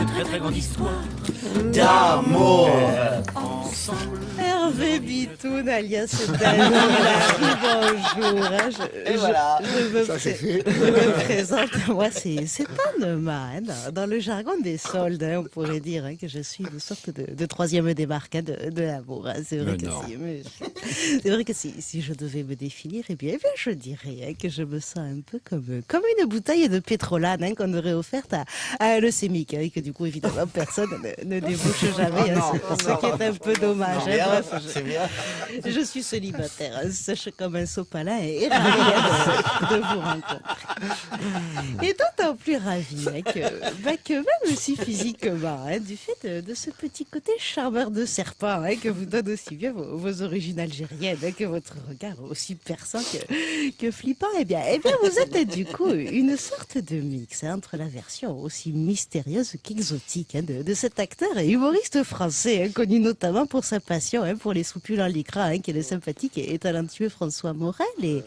une très très grande histoire d'amour ensemble. Hervé Bitoun, alias Daniel bonjour. hein, je, Et je- voilà. je me, Ça, c'est pré- je me présente, moi c'est hein, dans, dans le jargon des soldes, hein, on pourrait dire hein, que je suis une sorte de, de troisième débarque hein, de, de l'amour. hein. C'est vrai, vrai que si, si je devais me définir, eh bien, eh bien, je dirais hein, que je me sens un peu comme, comme une bouteille de pétrolane hein, qu'on aurait offerte à, à un leucémique, hein, et que du coup évidemment personne ne, ne débouche jamais, hein, ce, ce qui est un peu dommage. hein. Bref, je- c'est bien. je suis célibataire, hein, sèche comme un sopalin et ravi hein, de, vous rencontrer. Et d'autant plus ravi hein, que, bah, que même aussi physiquement, hein, du fait de, de ce petit côté charmeur de serpent que vous donne aussi bien vos, vos origines algériennes, que votre regard aussi perçant que, que flippant, eh bien, eh bien, vous êtes du coup une sorte de mix entre la version aussi mystérieuse qu'exotique de, de cet acteur et humoriste français, connu notamment pour sa passion hein, pour les soupules en lycra, hein, qui est le sympathique et talentueux François Morel, et,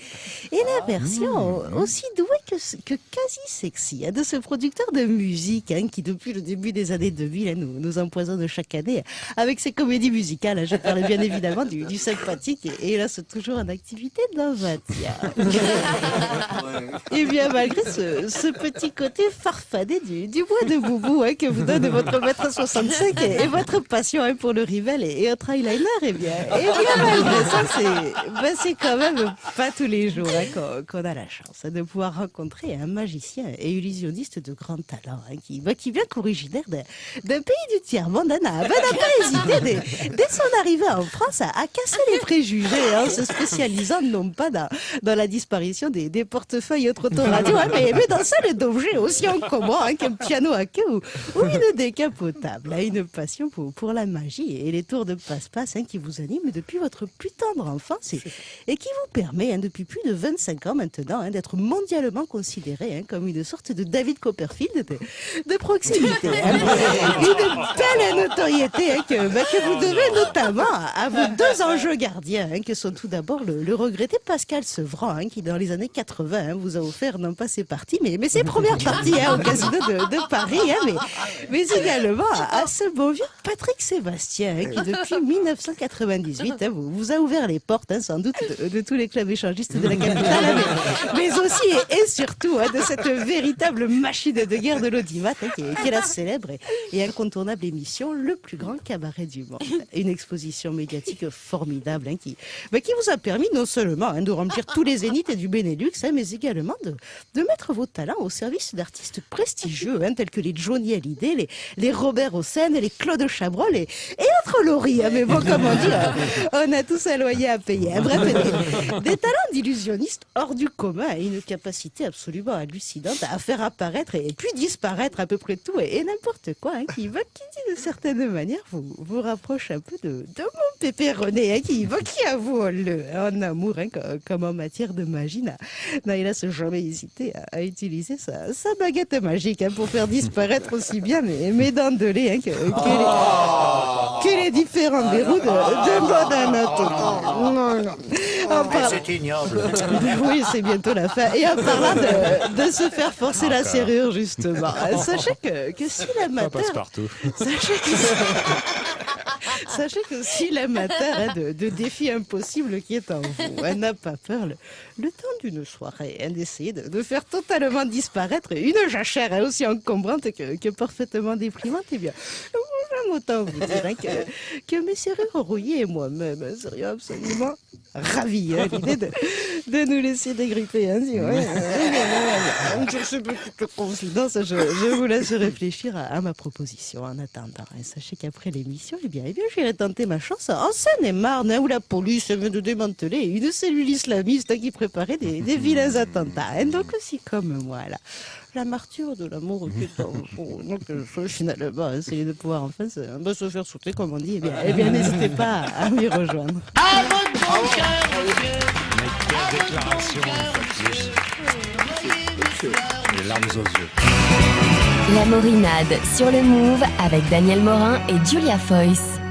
et la version aussi douée que, que quasi sexy hein, de ce producteur de musique hein, qui, depuis le début des années 2000, hein, nous, nous empoisonne chaque année avec ses comédies musicales. Je parle bien évidemment du, du sympathique et, et là, c'est toujours en activité dans Vatia. Et bien, malgré ce, ce petit côté farfadé du, du bois de boubou hein, que vous donne votre mètre 65 et, et votre passion hein, pour le rival et, autre eyeliner, bien, et bien malgré ça, c'est ben, c'est quand même pas tous les jours hein, qu'on a la chance de pouvoir rencontrer un magicien et illusionniste de grand talent hein, qui, ben, vient qu'originaire d'un pays du tiers-monde, hein, n'a ben, n'a pas hésité dès, son arrivée en France à, à casser les préjugés, hein, se spécialisant non pas dans, la disparition des, portefeuilles et autres autoradios, hein, mais, mais dans celle d'objets aussi encombrants hein, qu'un piano à queue ou, ou une décapotable. une passion pour, pour la magie et les tours de passe-passe hein, qui vous animent depuis votre plus tendre enfance et, et qui vous permet hein, depuis plus de 25 ans maintenant hein, d'être mondialement considéré comme une sorte de David Copperfield de, de proximité. Une belle notoriété que, bah, que vous devez notamment à, vos deux enjeux gardiens, que sont tout d'abord le, le regretté Pascal Sevran, qui dans les années 80 hein, vous a offert non pas ses parties, mais, mais ses premières parties au casino de, de Paris, mais, mais également à, ce beau vieux Patrick Sébastien, qui depuis 1998 hein, vous, vous a ouvert les portes, hein, sans doute, de, tous les clubs échangistes de la capitale, hein, mais, mais aussi et, surtout de cette véritable machine de guerre de l'audimat, qui, est, la célèbre et, incontournable émission Le plus grand cabaret du monde. Une exposition médiatique formidable qui, bah, qui vous a permis non seulement de remplir tous les zéniths du Benelux, mais également de, mettre vos talents au service d'artistes prestigieux tels que les Johnny Hallyday, les, les Robert Hossein, les Claude Chabrol et, et autres Hein. mais bon, comme on euh, on a tous un loyer à payer. Bref, des, talents d'illusionniste hors du commun et une capacité absolument hallucinante à faire apparaître et puis disparaître à peu près tout et, et n'importe quoi hein, qui, va, qui dit de certaine manière vous, vous rapproche un peu de, de mon pépé René hein, qui, va, qui avoue le en amour hein, co- comme en matière de magie n'a n'a hélas jamais hésité à, à utiliser sa, sa baguette magique hein, pour faire disparaître aussi bien mes, mes dents de lait hein, que, que les, que les différents verrous de, de mode. Non, non. Par- c'est ignoble. oui, c'est bientôt la fin. Et en parlant de, de se faire forcer la serrure, justement, sachez que, que si Ça l'amateur... passe partout. Sachez que, sachez que si l'amateur hein, de, de défis impossibles qui est en vous hein, n'a pas peur, le, temps d'une soirée, hein, d'essayer de, faire totalement disparaître une jachère aussi encombrante que, que parfaitement déprimante, eh bien, autant vous dire hein, que, que serrures rouillées et moi-même hein, serions absolument ravis hein, l'idée de, nous laisser dégripper ainsi. Confidences, je, vous laisse réfléchir à, ma proposition en attendant. Et sachez qu'après l'émission, eh bien, eh bien, j'irai tenter ma chance en Seine-et-Marne, hein, où la police vient de démanteler une cellule islamiste hein, qui préparait des, vilains attentats. hein. donc aussi comme moi. La martyre de l'amour vous. Donc, euh, finalement, essayer de pouvoir enfin bah, se faire sauter, comme on dit. Eh bien, eh bien n'hésitez pas à m'y rejoindre. À votre bon cœur, monsieur. Mais quelle déclaration. Les larmes aux yeux. La Morinade sur le Move avec Daniel Morin et Julia Foyce.